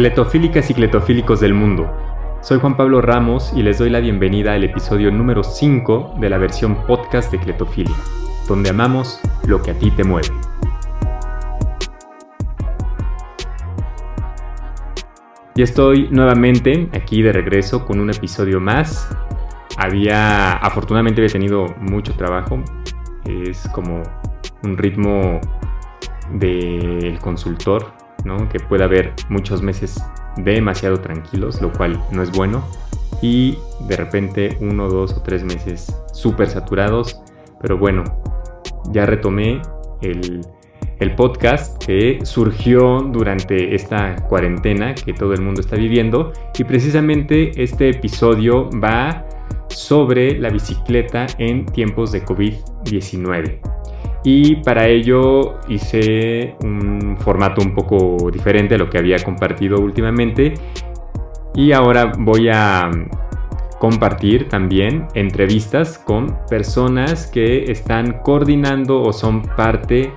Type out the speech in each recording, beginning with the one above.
Cletofílicas y cletofílicos del mundo. Soy Juan Pablo Ramos y les doy la bienvenida al episodio número 5 de la versión podcast de Cletofilia, donde amamos lo que a ti te mueve. Y estoy nuevamente aquí de regreso con un episodio más. Había, afortunadamente había tenido mucho trabajo. Es como un ritmo del consultor, ¿no? Que puede haber muchos meses demasiado tranquilos, lo cual no es bueno. Y de repente uno, dos o tres meses súper saturados. Pero bueno, ya retomé el, el podcast que surgió durante esta cuarentena que todo el mundo está viviendo. Y precisamente este episodio va sobre la bicicleta en tiempos de COVID-19 y para ello hice un formato un poco diferente a lo que había compartido últimamente y ahora voy a compartir también entrevistas con personas que están coordinando o son parte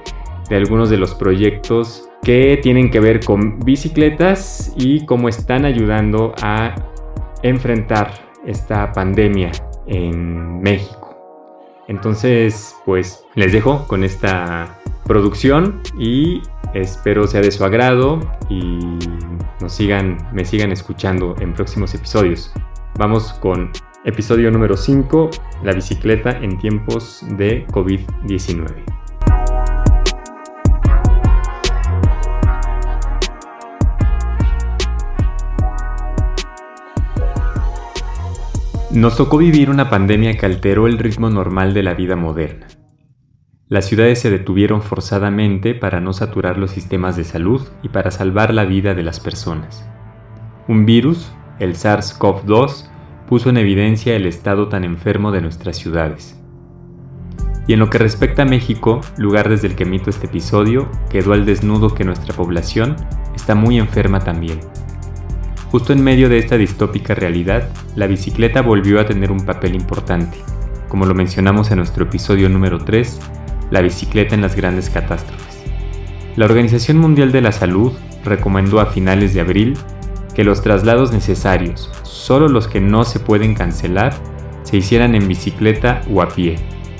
de algunos de los proyectos que tienen que ver con bicicletas y cómo están ayudando a enfrentar esta pandemia en México. Entonces, pues les dejo con esta producción y espero sea de su agrado y nos sigan, me sigan escuchando en próximos episodios. Vamos con episodio número 5, la bicicleta en tiempos de COVID-19. Nos tocó vivir una pandemia que alteró el ritmo normal de la vida moderna. Las ciudades se detuvieron forzadamente para no saturar los sistemas de salud y para salvar la vida de las personas. Un virus, el SARS-CoV-2, puso en evidencia el estado tan enfermo de nuestras ciudades. Y en lo que respecta a México, lugar desde el que emito este episodio, quedó al desnudo que nuestra población está muy enferma también. Justo en medio de esta distópica realidad, la bicicleta volvió a tener un papel importante, como lo mencionamos en nuestro episodio número 3, la bicicleta en las grandes catástrofes. La Organización Mundial de la Salud recomendó a finales de abril que los traslados necesarios, solo los que no se pueden cancelar, se hicieran en bicicleta o a pie,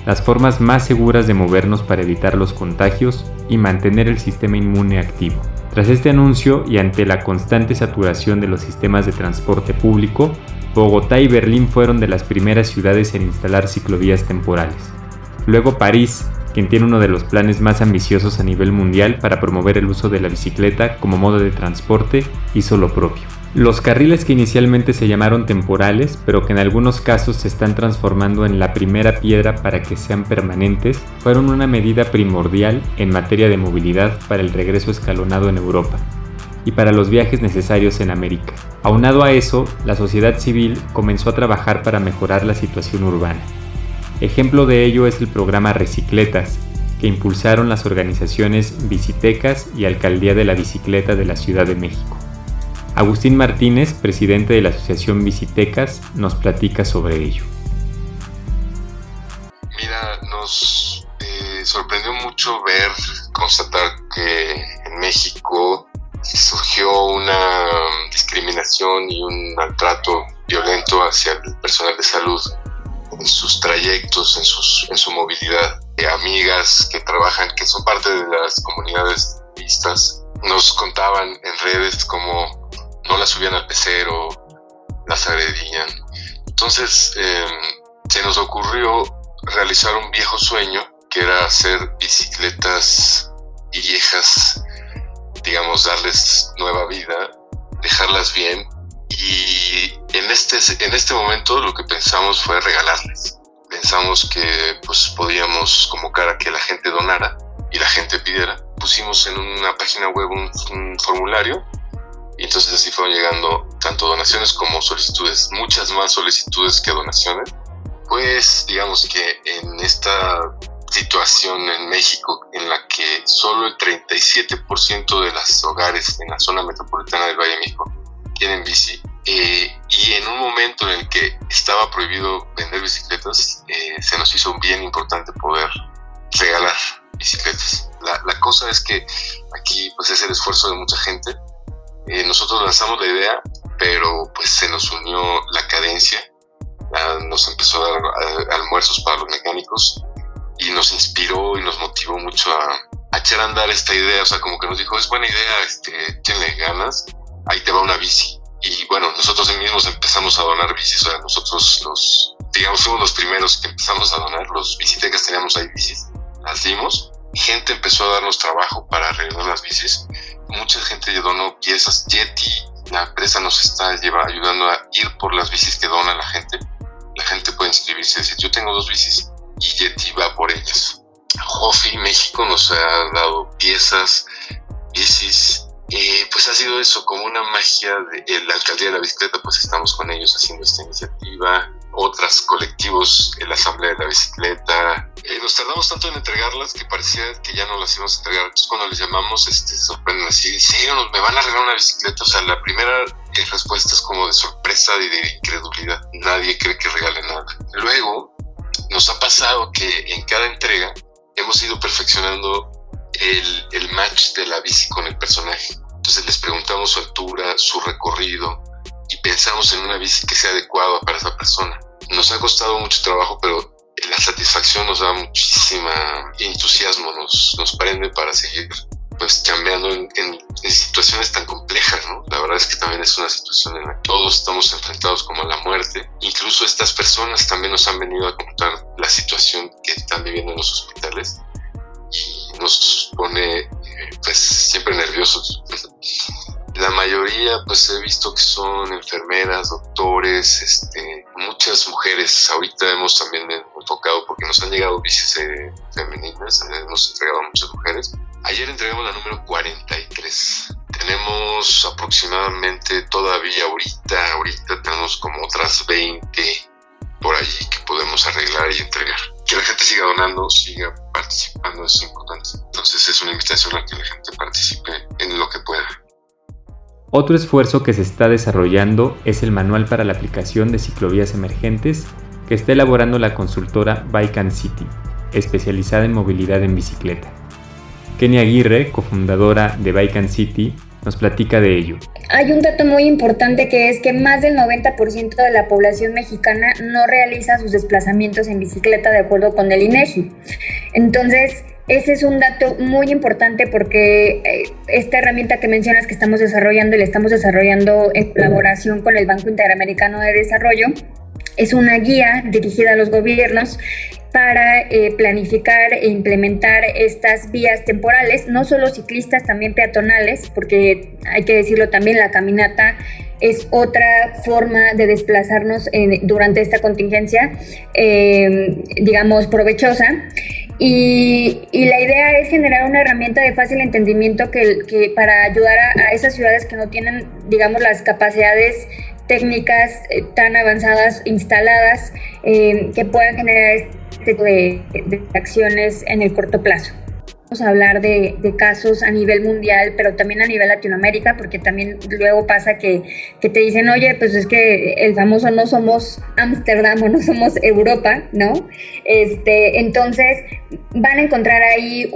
las formas más seguras de movernos para evitar los contagios y mantener el sistema inmune activo. Tras este anuncio y ante la constante saturación de los sistemas de transporte público, Bogotá y Berlín fueron de las primeras ciudades en instalar ciclovías temporales. Luego París, quien tiene uno de los planes más ambiciosos a nivel mundial para promover el uso de la bicicleta como modo de transporte, hizo lo propio. Los carriles que inicialmente se llamaron temporales, pero que en algunos casos se están transformando en la primera piedra para que sean permanentes, fueron una medida primordial en materia de movilidad para el regreso escalonado en Europa y para los viajes necesarios en América. Aunado a eso, la sociedad civil comenzó a trabajar para mejorar la situación urbana. Ejemplo de ello es el programa Recicletas, que impulsaron las organizaciones Bicitecas y Alcaldía de la Bicicleta de la Ciudad de México. Agustín Martínez, presidente de la Asociación Visitecas, nos platica sobre ello. Mira, nos eh, sorprendió mucho ver, constatar que en México surgió una discriminación y un maltrato violento hacia el personal de salud en sus trayectos, en, sus, en su movilidad. amigas que trabajan, que son parte de las comunidades vistas, nos contaban en redes como no las subían al pecero, las agredían. Entonces em, se nos ocurrió realizar un viejo sueño que era hacer bicicletas viejas, digamos, darles nueva vida, dejarlas bien. Y en este, en este momento lo que pensamos fue regalarles. Pensamos que pues, podíamos convocar a que la gente donara y la gente pidiera. Pusimos en una página web un formulario y entonces así fueron llegando tanto donaciones como solicitudes, muchas más solicitudes que donaciones. Pues digamos que en esta situación en México en la que solo el 37% de los hogares en la zona metropolitana del Valle de México tienen bici, eh, y en un momento en el que estaba prohibido vender bicicletas, eh, se nos hizo bien importante poder regalar bicicletas. La, la, cosa es que aquí pues es el esfuerzo de mucha gente Eh, nosotros lanzamos la idea, pero pues se nos unió la cadencia, nos empezó a dar almuerzos para los mecánicos y nos inspiró y nos motivó mucho a, echar a andar esta idea, o sea, como que nos dijo, es buena idea, este, le ganas, ahí te va una bici. Y bueno, nosotros mismos empezamos a donar bicis, o sea, nosotros los, digamos, fuimos los primeros que empezamos a donar, los bicitecas teníamos ahí bicis, las dimos, gente empezó a darnos trabajo para arreglar las bicis, mucha gente donó piezas, Yeti, la empresa nos está lleva, ayudando a ir por las bicis que dona la gente, la gente puede inscribirse. Y decir, yo tengo dos bicis, y Yeti va por ellas. Jofi México nos ha dado piezas, bicis, eh, pues ha sido eso, como una magia de la alcaldía de la bicicleta, pues estamos con ellos haciendo esta iniciativa, otros colectivos, la asamblea de la bicicleta. Eh, nos tardamos tanto en entregarlas que parecía que ya no las íbamos a entregar. Entonces cuando les llamamos, este, sorprenden así, ¿en ¿Me van a regalar una bicicleta? O sea, la primera eh, respuesta es como de sorpresa y de incredulidad. Nadie cree que regale nada. Luego, nos ha pasado que en cada entrega hemos ido perfeccionando el, el match de la bici con el personaje. Entonces les preguntamos su altura, su recorrido y pensamos en una bici que sea adecuada para esa persona. Nos ha costado mucho trabajo, pero la satisfacción nos da muchísima entusiasmo, nos, nos prende para seguir pues cambiando en, situaciones tan complejas, ¿no? La verdad es que también es una situación en la que todos estamos enfrentados como a la muerte. Incluso estas personas también nos han venido a contar la situación que están viviendo en los hospitales y nos pone eh, pues siempre nerviosos. La mayoría pues he visto que son enfermeras, doctores, este, muchas mujeres. Ahorita hemos también enfocado porque nos han llegado bicis eh, femeninas, hemos entregado a muchas mujeres. Ayer entregamos la número 43. Tenemos aproximadamente todavía ahorita, ahorita tenemos como otras 20 por allí que podemos arreglar y entregar. Que la gente siga donando, siga participando es importante. Entonces es una invitación a que la gente participe en lo que pueda. Otro esfuerzo que se está desarrollando es el manual para la aplicación de ciclovías emergentes que está elaborando la consultora Bike and City, especializada en movilidad en bicicleta. Kenia Aguirre, cofundadora de Bike and City, nos platica de ello. Hay un dato muy importante que es que más del 90% de la población mexicana no realiza sus desplazamientos en bicicleta de acuerdo con el INEGI. Entonces, ese es un dato muy importante porque eh, esta herramienta que mencionas que estamos desarrollando y la estamos desarrollando en colaboración con el Banco Interamericano de Desarrollo es una guía dirigida a los gobiernos para eh, planificar e implementar estas vías temporales, no solo ciclistas, también peatonales, porque hay que decirlo también, la caminata es otra forma de desplazarnos durante esta contingencia, eh, digamos, provechosa. Y, la idea es generar una herramienta de fácil entendimiento que, para ayudar a, a, esas ciudades que no tienen, digamos, las capacidades técnicas eh, tan avanzadas instaladas eh, que puedan generar este tipo de, acciones en el corto plazo. A hablar de, casos a nivel mundial, pero también a nivel Latinoamérica, porque también luego pasa que, que te dicen, oye, pues es que el famoso no somos Ámsterdam o no somos Europa, ¿no? Este, entonces van a encontrar ahí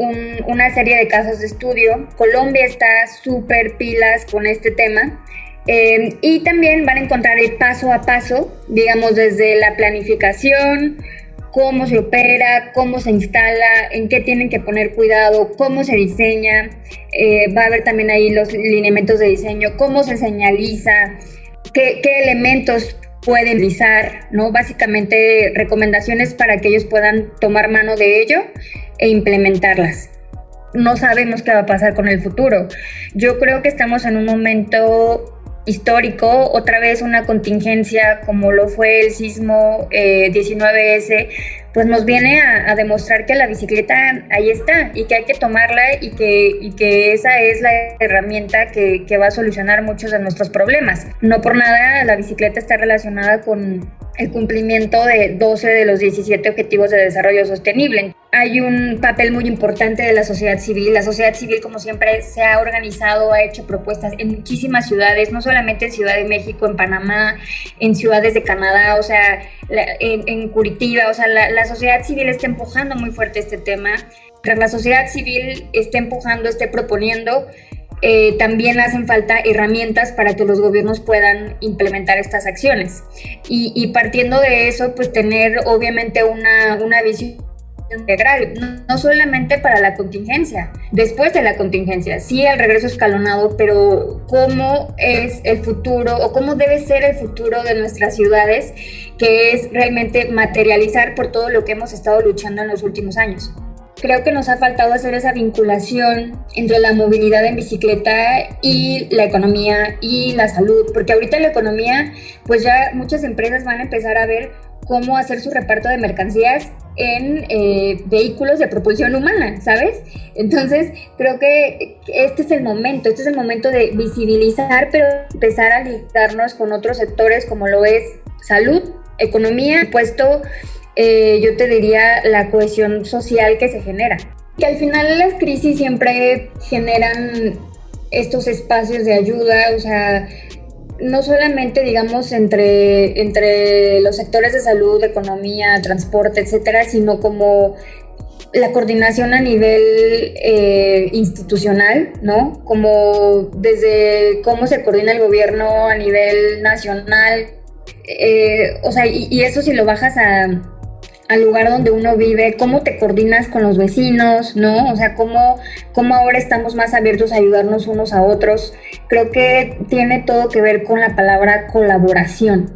una serie de casos de estudio. Colombia está súper pilas con este tema. Em, y también van a encontrar el paso a paso, digamos, desde la planificación, cómo se opera, cómo se instala, en qué tienen que poner cuidado, cómo se diseña. Eh, va a haber también ahí los lineamientos de diseño, cómo se señaliza, qué, qué elementos pueden utilizar, ¿no? Básicamente recomendaciones para que ellos puedan tomar mano de ello e implementarlas no sabemos qué va a pasar con el futuro. Yo creo que estamos en un momento histórico, otra vez una contingencia como lo fue el sismo 19S, eh, pues nos viene a, demostrar que la bicicleta ahí está y que hay que tomarla y que, y que esa es la herramienta que, que va a solucionar muchos de nuestros problemas. No por nada la bicicleta está relacionada con el cumplimiento de 12 de los 17 Objetivos de Desarrollo Sostenible. Hay un papel muy importante de la sociedad civil. La sociedad civil, como siempre, se ha organizado, ha hecho propuestas en muchísimas ciudades, no solamente en Ciudad de México, en Panamá, en ciudades de Canadá, o sea, en, Curitiba. O sea, la, sociedad civil está empujando muy fuerte este tema. Tras la sociedad civil esté empujando, esté proponiendo, eh, también hacen falta herramientas para que los gobiernos puedan implementar estas acciones. Y, partiendo de eso, pues tener obviamente una, una visión integral, no, solamente para la contingencia, después de la contingencia, sí el regreso escalonado, pero cómo es el futuro o cómo debe ser el futuro de nuestras ciudades, que es realmente materializar por todo lo que hemos estado luchando en los últimos años. Creo que nos ha faltado hacer esa vinculación entre la movilidad en bicicleta y la economía y la salud, porque ahorita la economía, pues ya muchas empresas van a empezar a ver cómo hacer su reparto de mercancías en eh, vehículos de propulsión humana, ¿sabes? Entonces, creo que este es el momento, este es el momento de visibilizar, pero empezar a ligarnos con otros sectores como lo es salud, economía, puesto, eh, yo te diría, la cohesión social que se genera. Que al final las crisis siempre generan estos espacios de ayuda, o sea, no solamente, digamos, entre, entre los sectores de salud, economía, transporte, etcétera, sino como la coordinación a nivel eh, institucional, ¿no? Como desde cómo se coordina el gobierno a nivel nacional. Eh, o sea, y eso si lo bajas a, al lugar donde uno vive, cómo te coordinas con los vecinos, ¿no? O sea, cómo, cómo ahora estamos más abiertos a ayudarnos unos a otros. Creo que tiene todo que ver con la palabra colaboración.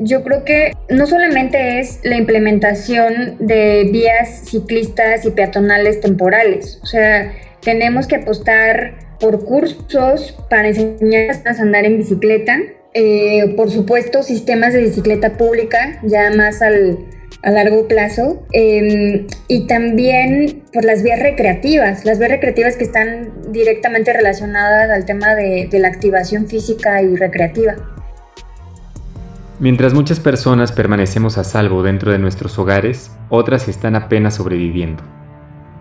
Yo creo que no solamente es la implementación de vías ciclistas y peatonales temporales, o sea, tenemos que apostar por cursos para enseñar a andar en bicicleta, eh, por supuesto, sistemas de bicicleta pública, ya más al, a largo plazo em, y también por las vías recreativas, las vías recreativas que están directamente relacionadas al tema de, de la activación física y recreativa. Mientras muchas personas permanecemos a salvo dentro de nuestros hogares, otras están apenas sobreviviendo.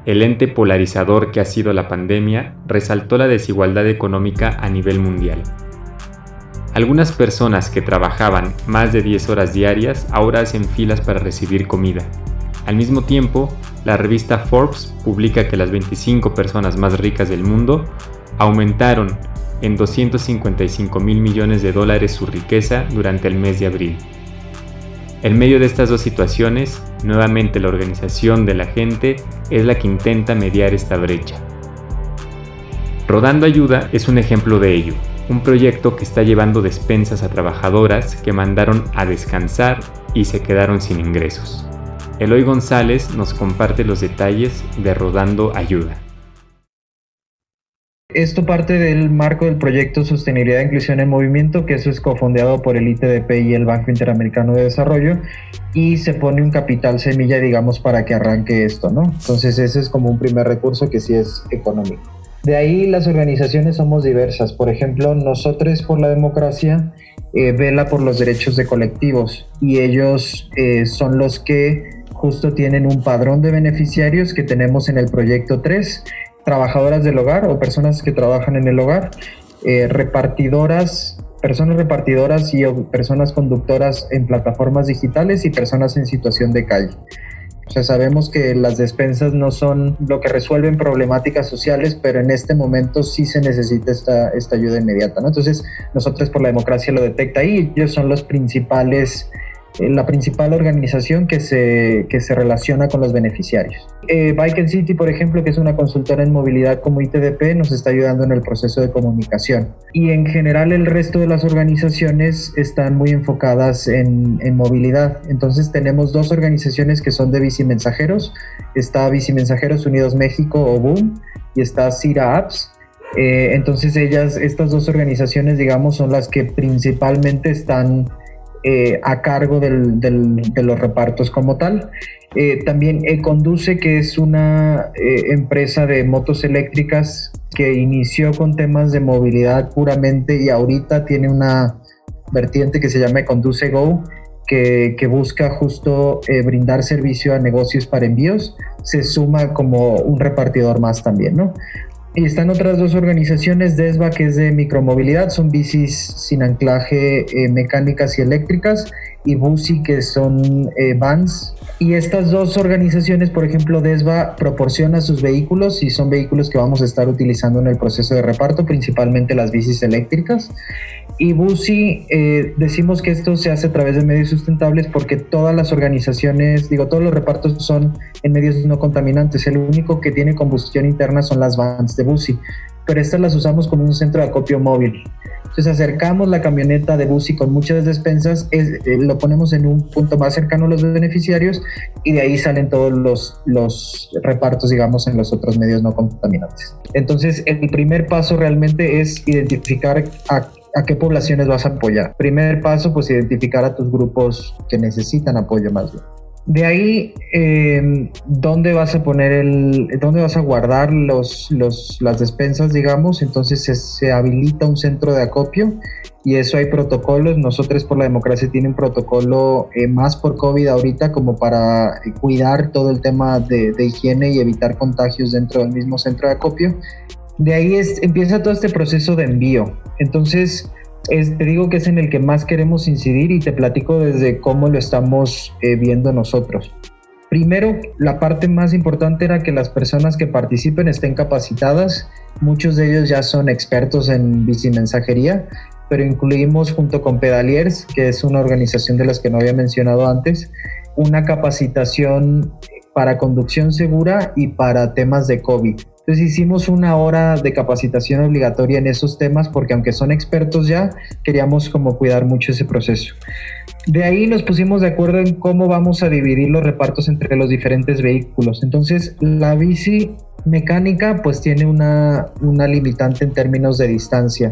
El ente polarizador que ha sido la pandemia resaltó la desigualdad económica a nivel mundial algunas personas que trabajaban más de 10 horas diarias ahora hacen filas para recibir comida. Al mismo tiempo, la revista Forbes publica que las 25 personas más ricas del mundo aumentaron en 255 mil millones de dólares su riqueza durante el mes de abril. En medio de estas dos situaciones, nuevamente la organización de la gente es la que intenta mediar esta brecha. Rodando Ayuda es un ejemplo de ello un proyecto que está llevando despensas a trabajadoras que mandaron a descansar y se quedaron sin ingresos. Eloy González nos comparte los detalles de Rodando Ayuda. Esto parte del marco del proyecto Sostenibilidad e Inclusión en Movimiento, que eso es cofondeado por el ITDP y el Banco Interamericano de Desarrollo, y se pone un capital semilla, digamos, para que arranque esto, ¿no? Entonces ese es como un primer recurso que sí es económico. De ahí las organizaciones somos diversas. Por ejemplo, nosotros por la democracia eh, vela por los derechos de colectivos y ellos eh, son los que justo tienen un padrón de beneficiarios que tenemos en el proyecto 3, trabajadoras del hogar o personas que trabajan en el hogar, eh, repartidoras, personas repartidoras y personas conductoras en plataformas digitales y personas en situación de calle. O sea, sabemos que las despensas no son lo que resuelven problemáticas sociales, pero en este momento sí se necesita esta, esta ayuda inmediata, ¿no? Entonces, nosotros por la democracia lo detecta ahí, ellos son los principales la principal organización que se, que se relaciona con los beneficiarios. Eh, Bike City, por ejemplo, que es una consultora en movilidad como ITDP, nos está ayudando en el proceso de comunicación. Y en general el resto de las organizaciones están muy enfocadas en, en movilidad. Entonces tenemos dos organizaciones que son de bicimensajeros. Está Bicimensajeros Unidos México o BOOM y está Cira Apps. Eh, entonces ellas, estas dos organizaciones, digamos, son las que principalmente están eh, a cargo del, de los repartos como tal. Eh, también Conduce, que es una eh, empresa de motos eléctricas que inició con temas de movilidad puramente y ahorita tiene una vertiente que se llama Conduce Go, que, que, busca justo brindar servicio a negocios para envíos, se suma como un repartidor más también, ¿no? Y están otras dos organizaciones, DESBA, que es de micromovilidad, son bicis sin anclaje eh, mecánicas y eléctricas, y BUSI, que son eh, vans Y estas dos organizaciones, por ejemplo, DESVA proporciona sus vehículos y son vehículos que vamos a estar utilizando en el proceso de reparto, principalmente las bicis eléctricas. Y BUSI, eh, decimos que esto se hace a través de medios sustentables porque todas las organizaciones, digo, todos los repartos son en medios no contaminantes. El único que tiene combustión interna son las vans de BUSI, pero estas las usamos como un centro de acopio móvil. Entonces acercamos la camioneta de Busi con muchas despensas, eh, lo ponemos en un punto más cercano a los beneficiarios y de ahí salen todos los, los repartos, digamos, en los otros medios no contaminantes. Entonces el primer paso realmente es identificar a a qué poblaciones vas a apoyar. Primer paso, pues identificar a tus grupos que necesitan apoyo más bien. De ahí, em, ¿dónde vas a poner el, dónde vas a guardar los, los, las despensas, digamos? Entonces se, habilita un centro de acopio y eso hay protocolos. Nosotros por la democracia tiene un protocolo eh, más por COVID ahorita como para cuidar todo el tema de, de, higiene y evitar contagios dentro del mismo centro de acopio. De ahí es, empieza todo este proceso de envío. Entonces, te digo que es en el que más queremos incidir y te platico desde cómo lo estamos eh, viendo nosotros. Primero, la parte más importante era que las personas que participen estén capacitadas. Muchos de ellos ya son expertos en bicimensajería, pero incluimos junto con Pedaliers, que es una organización de las que no había mencionado antes, una capacitación para conducción segura y para temas de COVID. Entonces hicimos una hora de capacitación obligatoria en esos temas porque aunque son expertos ya, queríamos como cuidar mucho ese proceso. De ahí nos pusimos de acuerdo en cómo vamos a dividir los repartos entre los diferentes vehículos. Entonces la bici mecánica pues tiene una, una limitante en términos de distancia.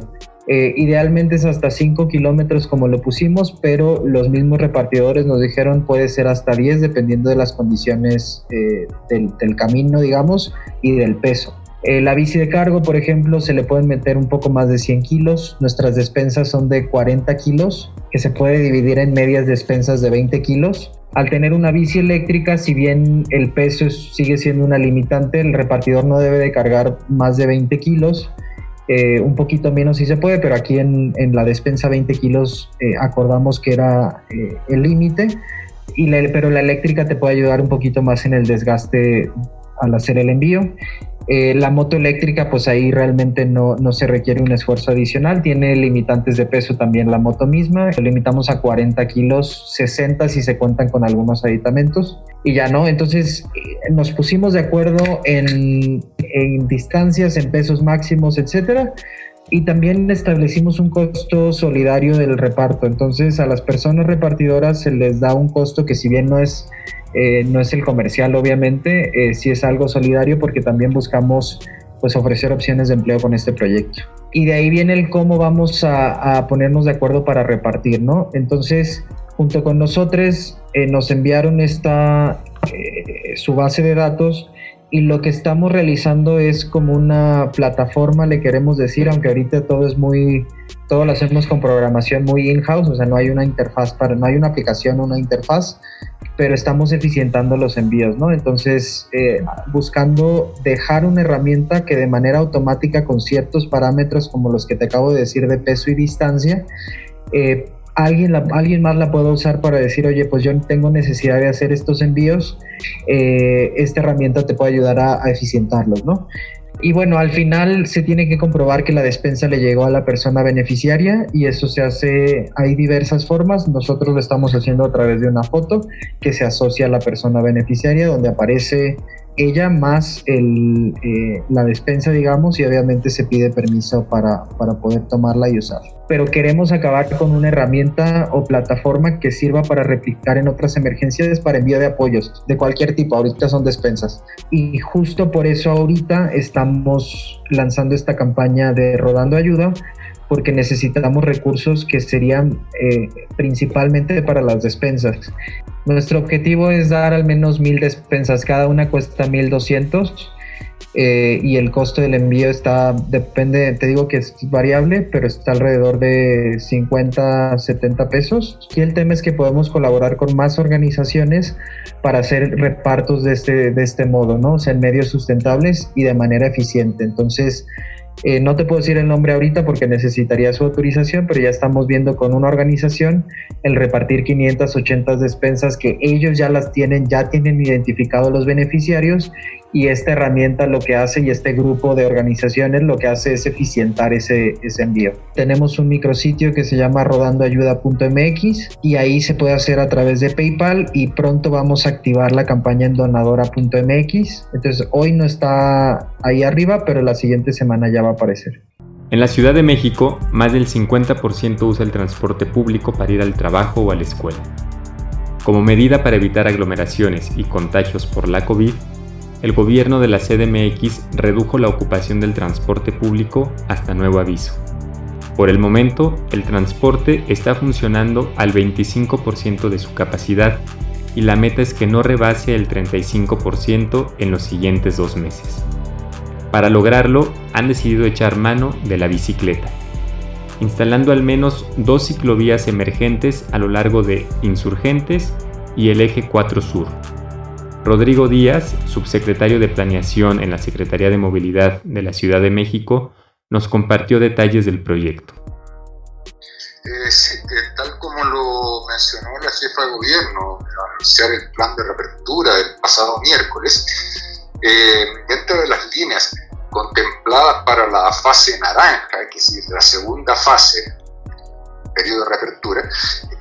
Eh, idealmente es hasta 5 kilómetros como lo pusimos, pero los mismos repartidores nos dijeron puede ser hasta 10 dependiendo de las condiciones eh, del, camino, digamos, y del peso. Eh, la bici de cargo, por ejemplo, se le pueden meter un poco más de 100 kilos. Nuestras despensas son de 40 kilos, que se puede dividir en medias despensas de 20 kilos. Al tener una bici eléctrica, si bien el peso sigue siendo una limitante, el repartidor no debe de cargar más de 20 kilos eh, un poquito menos si se puede, pero aquí en, la despensa 20 kilos eh, acordamos que era eh, el límite, pero la eléctrica te puede ayudar un poquito más en el desgaste al hacer el envío. Eh, la moto eléctrica, pues ahí realmente no, no, se requiere un esfuerzo adicional. Tiene limitantes de peso también la moto misma. Lo limitamos a 40 kilos, 60 si se cuentan con algunos aditamentos. Y ya no, entonces eh, nos pusimos de acuerdo en, en distancias, en pesos máximos, etcétera. Y también establecimos un costo solidario del reparto. Entonces a las personas repartidoras se les da un costo que si bien no es eh, no es el comercial, obviamente, eh, sí es algo solidario porque también buscamos pues, ofrecer opciones de empleo con este proyecto. Y de ahí viene el cómo vamos a, ponernos de acuerdo para repartir, ¿no? Entonces, junto con nosotros, eh, nos enviaron esta, eh, su base de datos y lo que estamos realizando es como una plataforma, le queremos decir, aunque ahorita todo es muy, todo lo hacemos con programación muy in-house, o sea, no hay una interfaz para, no hay una aplicación, una interfaz, pero estamos eficientando los envíos, ¿no? Entonces, eh, buscando dejar una herramienta que de manera automática con ciertos parámetros como los que te acabo de decir de peso y distancia, eh, alguien, alguien más la pueda usar para decir, oye, pues yo tengo necesidad de hacer estos envíos, eh, esta herramienta te puede ayudar a, a eficientarlos, ¿no? Y bueno, al final se tiene que comprobar que la despensa le llegó a la persona beneficiaria y eso se hace, hay diversas formas. Nosotros lo estamos haciendo a través de una foto que se asocia a la persona beneficiaria donde aparece ella más eh, la despensa, digamos, y obviamente se pide permiso para, para poder tomarla y usar. Pero queremos acabar con una herramienta o plataforma que sirva para replicar en otras emergencias para envío de apoyos de cualquier tipo. Ahorita son despensas. Y justo por eso ahorita estamos lanzando esta campaña de Rodando Ayuda porque necesitamos recursos que serían eh, principalmente para las despensas. Nuestro objetivo es dar al menos mil despensas, cada una cuesta 1200 eh, y el costo del envío está, depende, te digo que es variable, pero está alrededor de 50, 70 pesos. Y el tema es que podemos colaborar con más organizaciones para hacer repartos de este, de este modo, ¿no? O sea, en medios sustentables y de manera eficiente. Entonces, Eh, no te puedo decir el nombre ahorita porque necesitaría su autorización, pero ya estamos viendo con una organización el repartir 580 despensas que ellos ya las tienen, ya tienen identificados los beneficiarios y esta herramienta lo que hace y este grupo de organizaciones lo que hace es eficientar ese, ese envío. Tenemos un micrositio que se llama rodandoayuda.mx y ahí se puede hacer a través de PayPal y pronto vamos a activar la campaña en donadora.mx. Entonces hoy no está ahí arriba, pero la siguiente semana ya va a aparecer. En la Ciudad de México, más del 50% usa el transporte público para ir al trabajo o a la escuela. Como medida para evitar aglomeraciones y contagios por la COVID, el gobierno de la CDMX redujo la ocupación del transporte público hasta nuevo aviso. Por el momento, el transporte está funcionando al 25% de su capacidad y la meta es que no rebase el 35% en los siguientes dos meses. Para lograrlo, han decidido echar mano de la bicicleta, instalando al menos dos ciclovías emergentes a lo largo de Insurgentes y el eje 4 Sur, Rodrigo Díaz, subsecretario de Planeación en la Secretaría de Movilidad de la Ciudad de México, nos compartió detalles del proyecto. Eh, tal como lo mencionó la jefa de gobierno al anunciar el plan de reapertura el pasado miércoles, eh, dentro de las líneas contempladas para la fase naranja, que es la segunda fase periodo de reapertura,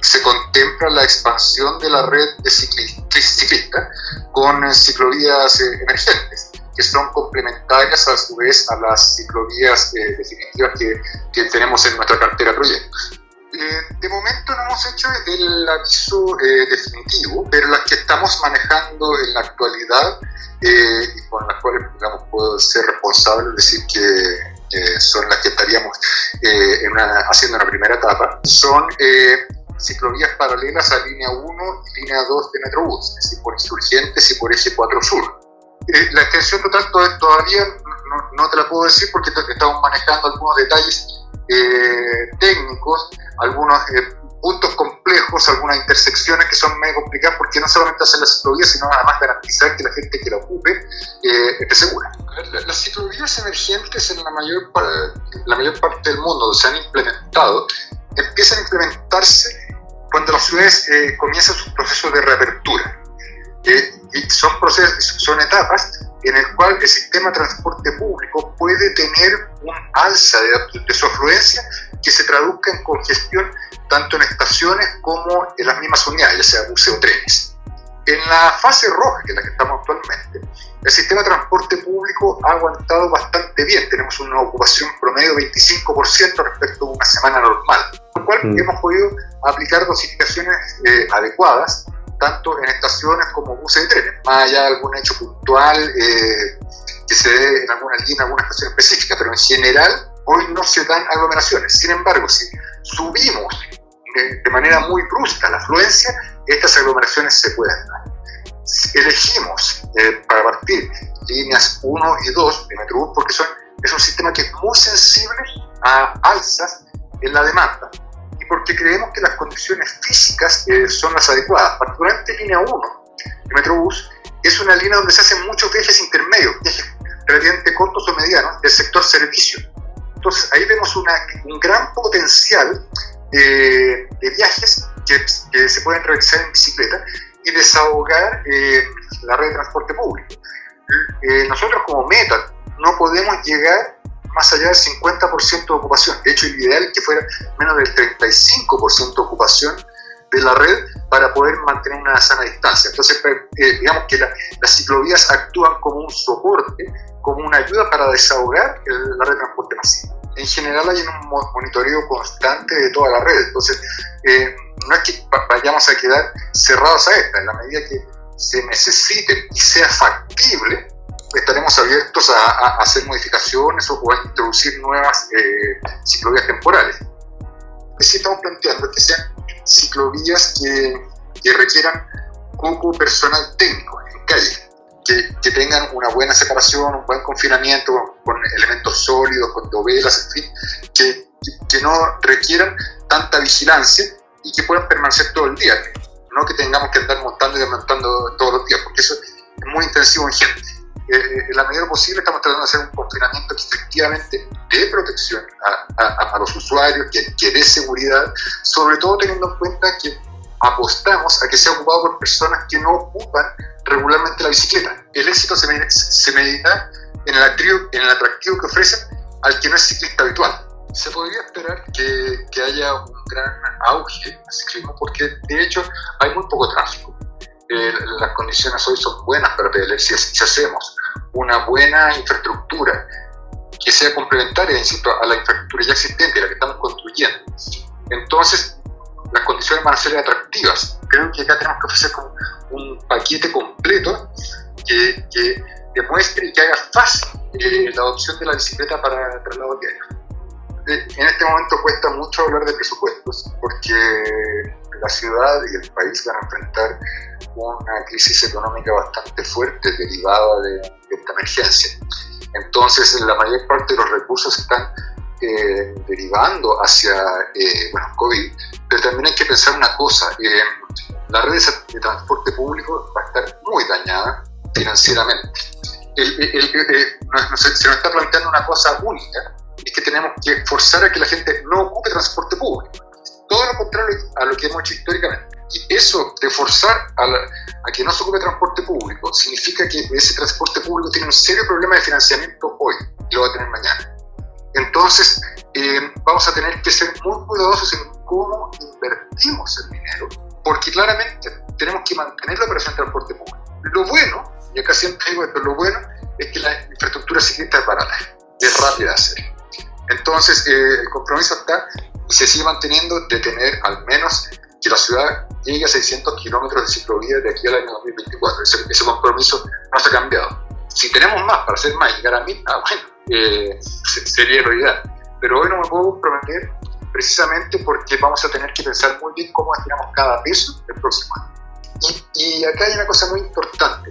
se contempla la expansión de la red de ciclistas con eh, ciclovías eh, emergentes, que son complementarias a su vez a las ciclovías eh, definitivas que, que, tenemos en nuestra cartera de proyectos. de momento no hemos hecho el aviso definitivo, pero las que estamos manejando en la actualidad y con las cuales digamos, puedo ser responsable, es decir, que son las que estaríamos eh, haciendo una primera etapa, son eh, ciclovías paralelas a línea 1 y línea 2 de Metrobús, es decir, por Insurgentes y por Eje 4 Sur. Eh, la extensión total todavía no, te la puedo decir porque estamos manejando algunos detalles técnicos, algunos puntos complejos, algunas intersecciones que son medio complicadas porque no solamente hacen la ciclovía, sino además garantizar que la gente que la ocupe eh, esté segura. Las ciclovías emergentes en la mayor, la mayor parte del mundo se han implementado empiezan a implementarse cuando las ciudades eh, comienzan su proceso de reapertura. Eh, y son, procesos, son etapas en el cual el sistema de transporte público puede tener un alza de, de su afluencia que se traduzca en congestión tanto en estaciones como en las mismas unidades, ya sea buses o trenes. En la fase roja, que es la que estamos actualmente, el sistema de transporte público ha aguantado bastante bien. Tenemos una ocupación promedio de 25% respecto a una semana normal, con lo cual mm. hemos podido aplicar dosificaciones eh, adecuadas, tanto en estaciones como buses y trenes, más allá de algún hecho puntual eh, que se dé en alguna línea, en alguna estación específica, pero en general hoy no se dan aglomeraciones. Sin embargo, si subimos de, manera muy brusca la afluencia, estas aglomeraciones se pueden dar. elegimos eh, para partir líneas 1 y 2 de Metrobús porque son, es un sistema que es muy sensible a alzas en la demanda y porque creemos que las condiciones físicas eh, son las adecuadas. Particularmente línea 1 de Metrobús es una línea donde se hacen muchos viajes intermedios, viajes relativamente cortos o medianos del sector servicio. Entonces ahí vemos una, un gran potencial de, viajes que, se pueden realizar en bicicleta y desahogar eh, la red de transporte público. Eh, nosotros como meta no podemos llegar más allá del 50% de ocupación. De hecho, el ideal es que fuera menos del 35% de ocupación de la red para poder mantener una sana distancia. Entonces, eh, digamos que las ciclovías actúan como un soporte, como una ayuda para desahogar la red de transporte masivo en general hay un monitoreo constante de toda la red. Entonces, eh, no es que vayamos a quedar cerrados a esta. En la medida que se necesite y sea factible, estaremos abiertos a, hacer modificaciones o, a introducir nuevas eh, ciclovías temporales. Sí estamos planteando que sean ciclovías que, que requieran poco personal técnico en calle que, tengan una buena separación, un buen confinamiento con, elementos sólidos, con dovelas, en fin, que, que, no requieran tanta vigilancia y que puedan permanecer todo el día, no que tengamos que andar montando y desmontando todos los días, porque eso es muy intensivo en gente. Eh, eh, en la medida posible estamos tratando de hacer un confinamiento que efectivamente dé protección a, los usuarios, que, que dé seguridad, sobre todo teniendo en cuenta que apostamos a que sea ocupado por personas que no ocupan regularmente la bicicleta. El éxito se, se medita en el, atractivo, que ofrecen al que no es ciclista habitual. Se podría esperar que, haya un gran auge al ciclismo porque de hecho hay muy poco tráfico. Eh, las condiciones hoy son buenas para pedalar si, si hacemos una buena infraestructura que sea complementaria, insisto, a la infraestructura ya existente, la que estamos construyendo. Entonces, las condiciones van a ser atractivas. Creo que acá tenemos que ofrecer un paquete completo que, que demuestre y que haga fácil eh, la adopción de la bicicleta para traslado diario. Eh, en este momento cuesta mucho hablar de presupuestos porque la ciudad y el país van a enfrentar una crisis económica bastante fuerte derivada de, esta emergencia. Entonces, la mayor parte de los recursos están eh, derivando hacia bueno, COVID, pero también hay que pensar una cosa, la red de transporte público va a estar muy dañada financieramente. se nos está planteando una cosa única, es que tenemos que forzar a que la gente no ocupe transporte público. Todo lo contrario a lo que hemos hecho históricamente. Y eso de forzar a, que no se ocupe transporte público significa que ese transporte público tiene un serio problema de financiamiento hoy y lo va a tener mañana. Entonces, eh, vamos a tener que ser muy cuidadosos en cómo invertimos el dinero, porque claramente tenemos que mantener la operación de transporte público. Lo bueno, y acá siempre digo esto, lo bueno es que la infraestructura ciclista es barata, es rápida de hacer. Entonces, eh, el compromiso está y se sigue manteniendo de tener al menos que la ciudad llegue a 600 kilómetros de ciclovía de aquí al año 2024. Ese, compromiso no se ha cambiado. Si tenemos más para hacer más, llegar a mil, ah, bueno, eh, sería lo ideal. Pero hoy no me puedo comprometer precisamente porque vamos a tener que pensar muy bien cómo destinamos cada peso el próximo año. Y, acá hay una cosa muy importante.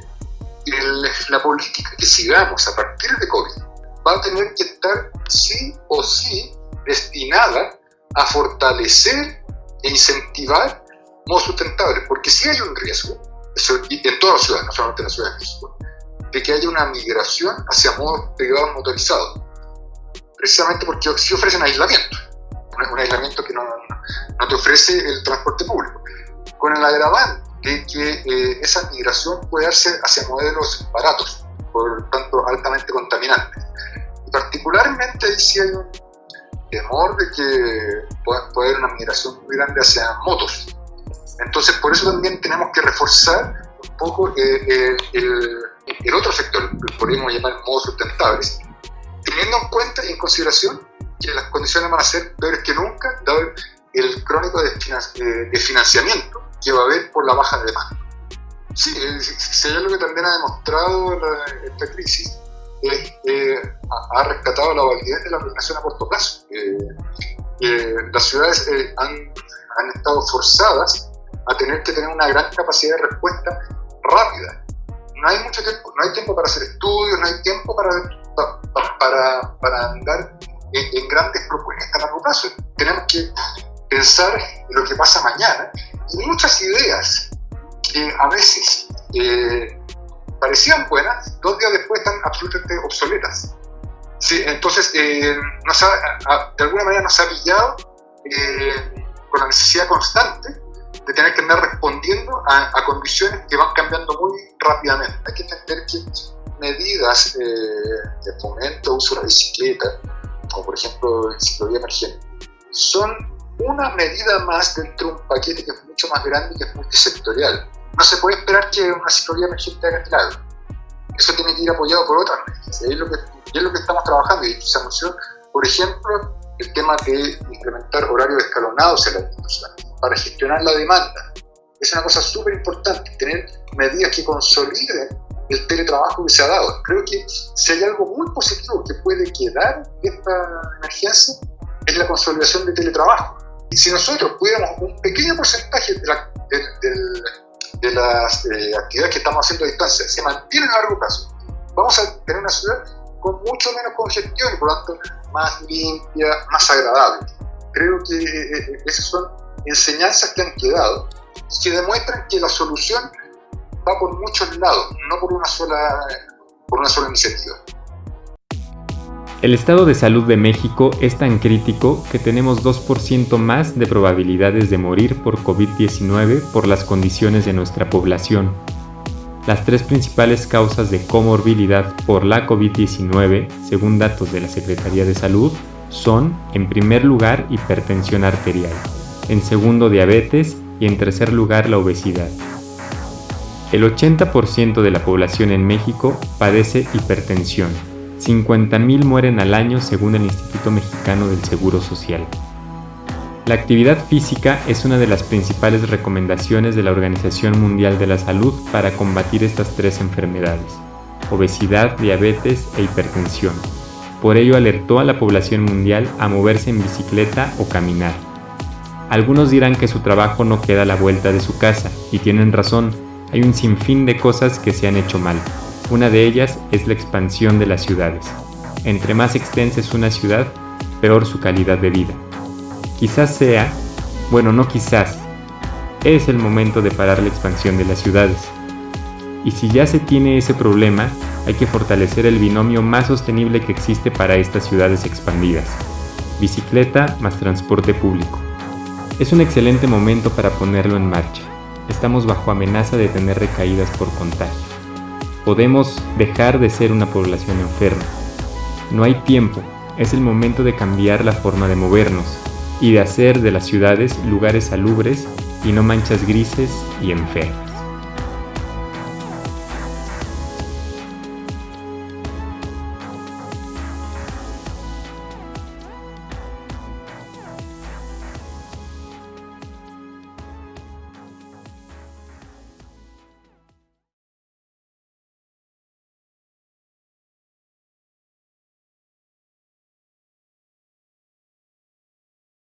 la política que sigamos a partir de COVID va a tener que estar sí o sí destinada a fortalecer e incentivar modos sustentables, porque si hay un riesgo, en todas las ciudades, no solamente en la Ciudad de México, de que haya una migración hacia modos privados motorizados, precisamente porque sí ofrecen aislamiento, un aislamiento que no, no, te ofrece el transporte público, con el agravante de que eh, esa migración puede darse hacia modelos baratos, por tanto altamente contaminantes. Y particularmente ahí sí hay un temor de que pueda, haber una migración muy grande hacia motos. Entonces por eso también tenemos que reforzar un poco eh, eh, el, el, otro sector, que podríamos llamar modos sustentables, teniendo en cuenta y en consideración que las condiciones van a ser peores que nunca, dado el crónico de, de financiamiento que va a haber por la baja demanda. Sí, si hay algo que también ha demostrado esta crisis, eh, ha rescatado la validez de la planeación a corto plazo. Eh, eh, las ciudades han, han, estado forzadas a tener que tener una gran capacidad de respuesta rápida. No hay mucho tiempo, no hay tiempo para hacer estudios, no hay tiempo para, para, para andar en, grandes propuestas a largo plazo. Tenemos que pensar en lo que pasa mañana y muchas ideas que a veces eh, parecían buenas, dos días después están absolutamente obsoletas. Sí, entonces, eh, nos ha, de alguna manera nos ha pillado eh, con la necesidad constante de tener que andar respondiendo a, condiciones que van cambiando muy rápidamente. Hay que entender que medidas de fomento, uso de la bicicleta, como por ejemplo el ciclovía emergente, son una medida más dentro de un paquete que es mucho más grande y que es multisectorial. No se puede esperar que una ciclovía emergente haga milagro. Eso tiene que ir apoyado por otras medidas. Y es lo que, es lo que estamos trabajando. Y se anunció, por ejemplo, el tema de implementar horarios escalonados en la institución para gestionar la demanda. Es una cosa súper importante, tener medidas que consoliden el teletrabajo que se ha dado. Creo que si hay algo muy positivo que puede quedar de esta emergencia, es la consolidación del teletrabajo. Y si nosotros pudiéramos un pequeño porcentaje de, de, las eh, actividades que estamos haciendo a distancia se mantienen a largo plazo, vamos a tener una ciudad con mucho menos congestión y por lo tanto más limpia, más agradable. Creo que eh, eh, esas son enseñanzas que han quedado que demuestran que la solución va por muchos lados, no por una sola, por una sola iniciativa. El estado de salud de México es tan crítico que tenemos 2% más de probabilidades de morir por COVID-19 por las condiciones de nuestra población. Las tres principales causas de comorbilidad por la COVID-19, según datos de la Secretaría de Salud, son, en primer lugar, hipertensión arterial, en segundo, diabetes y en tercer lugar, la obesidad. El 80% de la población en México padece hipertensión 50.000 mueren al año según el Instituto Mexicano del Seguro Social. La actividad física es una de las principales recomendaciones de la Organización Mundial de la Salud para combatir estas tres enfermedades, obesidad, diabetes e hipertensión. Por ello alertó a la población mundial a moverse en bicicleta o caminar. Algunos dirán que su trabajo no queda a la vuelta de su casa, y tienen razón, hay un sinfín de cosas que se han hecho mal, una de ellas es la expansión de las ciudades. Entre más extensa es una ciudad, peor su calidad de vida. Quizás sea, bueno, no quizás, es el momento de parar la expansión de las ciudades. Y si ya se tiene ese problema, hay que fortalecer el binomio más sostenible que existe para estas ciudades expandidas. Bicicleta más transporte público. Es un excelente momento para ponerlo en marcha. Estamos bajo amenaza de tener recaídas por contagio podemos dejar de ser una población enferma. No hay tiempo, es el momento de cambiar la forma de movernos y de hacer de las ciudades lugares salubres y no manchas grises y enfermas.